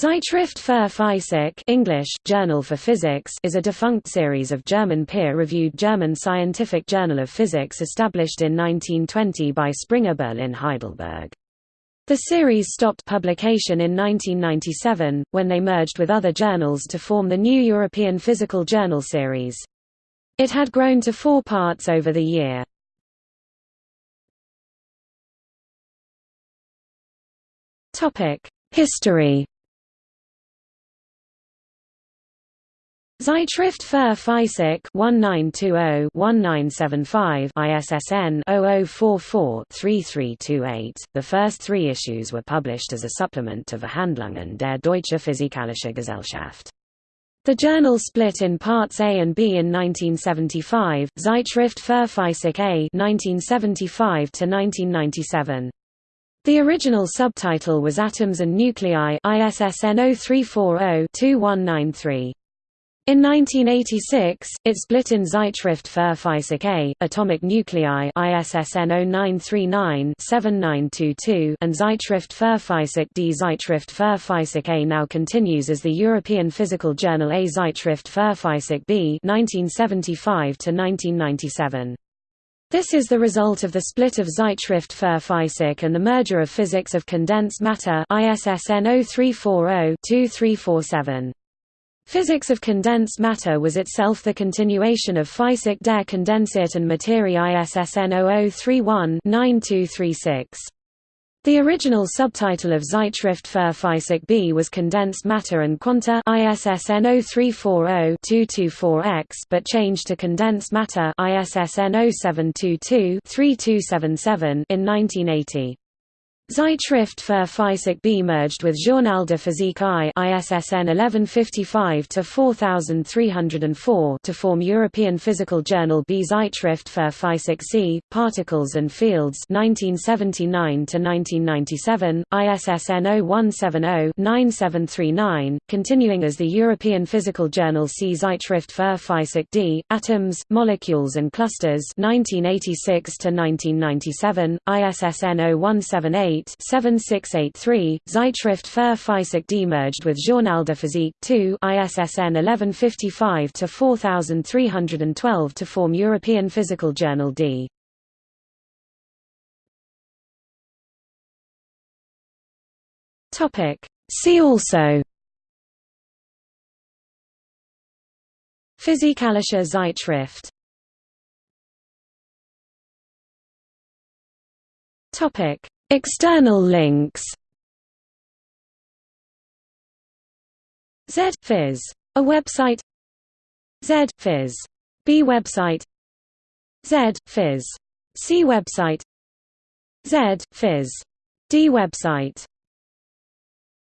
Zeitschrift für Physik English, Journal for Physics is a defunct series of German peer-reviewed German scientific journal of physics established in 1920 by Springer Berlin Heidelberg. The series stopped publication in 1997, when they merged with other journals to form the new European Physical Journal series. It had grown to four parts over the year. History Zeitschrift für Physik 1920-1975 ISSN 0044-3328. The first three issues were published as a supplement to Verhandlungen der Deutsche Physikalische Gesellschaft. The journal split in parts A and B in 1975, Zeitschrift für Physik A 1975 to 1997. The original subtitle was Atoms and Nuclei ISSN 0340-2193. In 1986, it split in Zeitschrift für Physik A, Atomic Nuclei ISSN 0939-7922 and Zeitschrift für Physik D. Zeitschrift für Physik A now continues as the European Physical Journal A Zeitschrift für Physik B 1975–1997. This is the result of the split of Zeitschrift für Physik and the merger of Physics of Condensed Matter ISSN 0340-2347. Physics of condensed matter was itself the continuation of Physik der kondensierten Materie ISSN 0031-9236. The original subtitle of Zeitschrift für Physik B was Condensed Matter and Quanta ISSN 0340-224X but changed to Condensed Matter ISSN 0722-3277 in 1980. Zeitschrift für Physik B merged with Journal de Physique I ISSN 1155-4304 to form European Physical Journal B. Zeitschrift für Physik C, Particles and Fields 1979-1997, ISSN 0170-9739, continuing as the European Physical Journal C. Zeitschrift für Physik D, Atoms, Molecules and Clusters 1986-1997, ISSN 0178 7683, Zeitschrift für Physik D merged with Journal de Physique 2 ISSN 1155-4312 to form European Physical Journal D. See also. Physikalische Zeitschrift. Topic External links Z Phys. A website Z Phys. B website Z Phys. C website Z Phys. D website